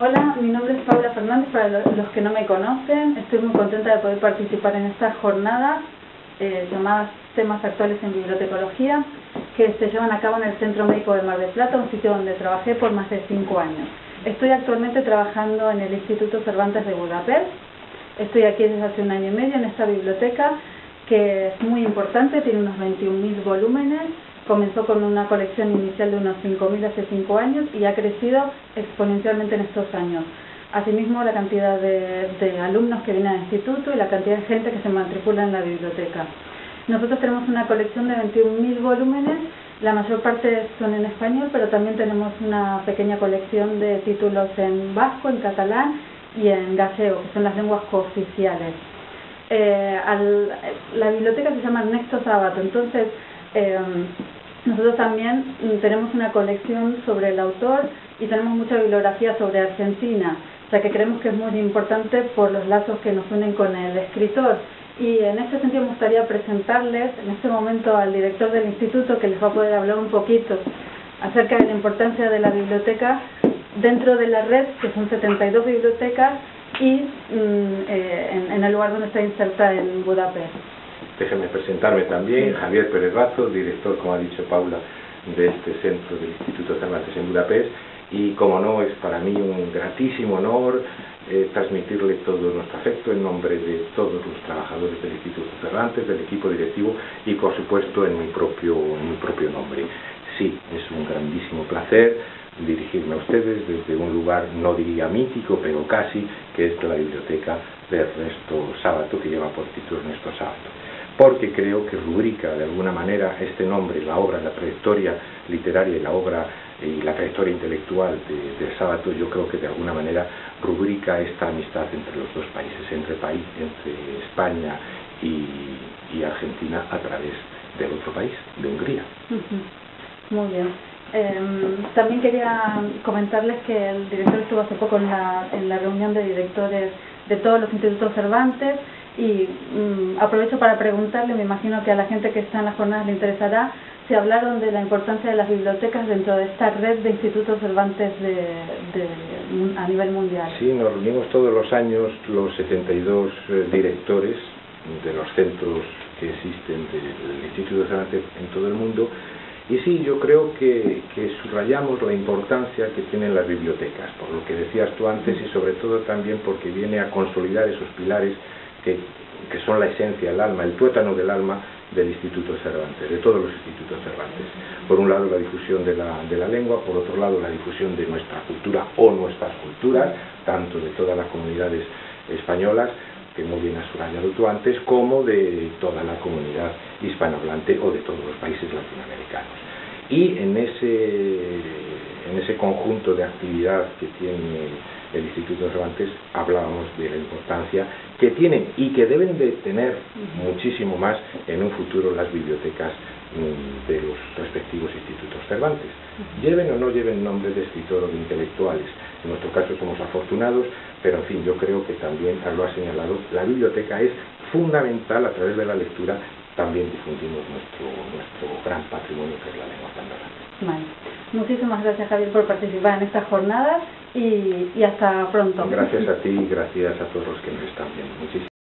Hola, mi nombre es Paula Fernández, para los que no me conocen, estoy muy contenta de poder participar en esta jornada eh, llamadas Temas Actuales en Bibliotecología, que se llevan a cabo en el Centro Médico de Mar del Plata, un sitio donde trabajé por más de cinco años. Estoy actualmente trabajando en el Instituto Cervantes de Budapest, estoy aquí desde hace un año y medio en esta biblioteca, que es muy importante, tiene unos 21.000 volúmenes, comenzó con una colección inicial de unos 5.000 hace 5 años y ha crecido exponencialmente en estos años. Asimismo, la cantidad de, alumnos que vienen al instituto y la cantidad de gente que se matricula en la biblioteca. Nosotros tenemos una colección de 21.000 volúmenes, la mayor parte son en español, pero también tenemos una pequeña colección de títulos en vasco, en catalán y en gallego, que son las lenguas cooficiales. Eh, la biblioteca se llama Nexto Sábato, entonces eh, nosotros también mm, tenemos una colección sobre el autor y tenemos mucha bibliografía sobre Argentina, o sea que creemos que es muy importante por los lazos que nos unen con el escritor. Y en este sentido me gustaría presentarles en este momento al director del instituto que les va a poder hablar un poquito acerca de la importancia de la biblioteca dentro de la red, que son 72 bibliotecas, y mm, eh, en, en el lugar donde está inserta en Budapest. Déjenme presentarme también, Javier Pérez Razo, director, como ha dicho Paula, de este centro del Instituto Cervantes en Budapest. Y como no, es para mí un gratísimo honor eh, transmitirle todo nuestro afecto en nombre de todos los trabajadores del Instituto Cervantes, del equipo directivo y por supuesto en mi propio, en mi propio nombre. Sí, es un grandísimo placer dirigirme a ustedes desde un lugar, no diría mítico, pero casi, que es la biblioteca de Ernesto Sábato, que lleva por título Ernesto Sábato porque creo que rubrica de alguna manera este nombre, la obra, la trayectoria literaria y la obra y la trayectoria intelectual de, de Sábato, yo creo que de alguna manera rubrica esta amistad entre los dos países, entre, país, entre España y, Argentina a través del otro país, de Hungría. Muy bien. Em, también quería comentarles que el director estuvo hace poco en la, en la reunión de directores de todos los institutos Cervantes y mm, aprovecho para preguntarle, me imagino que a la gente que está en las jornadas le interesará, si hablaron de la importancia de las bibliotecas dentro de esta red de institutos Cervantes de, a nivel mundial. Sí, nos reunimos todos los años los 72 eh, directores de los centros que existen del Instituto Cervantes en todo el mundo y sí, yo creo que, que, subrayamos la importancia que tienen las bibliotecas, por lo que decías tú antes y sobre todo también porque viene a consolidar esos pilares que, que son la esencia, el alma, el tuétano del alma del Instituto Cervantes, de todos los institutos Cervantes. Por un lado la difusión de la, de la lengua, por otro lado la difusión de nuestra cultura o nuestras culturas, tanto de todas las comunidades españolas, que muy bien has subrayado tú antes, como de toda la comunidad hispanohablante o de todos los países latinoamericanos. Y en ese, en ese conjunto de actividad que tiene el Instituto Cervantes hablábamos de la importancia que tienen y que deben de tener muchísimo más en un futuro las bibliotecas mm, de los respectivos institutos Cervantes. Lleven o no lleven nombres de escritor o de intelectuales. En nuestro caso somos afortunados, pero en fin, yo creo que también, lo ha señalado, la biblioteca es fundamental a través de la lectura también difundimos nuestro, nuestro gran patrimonio que es la lengua española. Muchísimas gracias Javier por participar en esta jornada y, y hasta pronto. Gracias a ti y gracias a todos los que nos están viendo. Muchísimas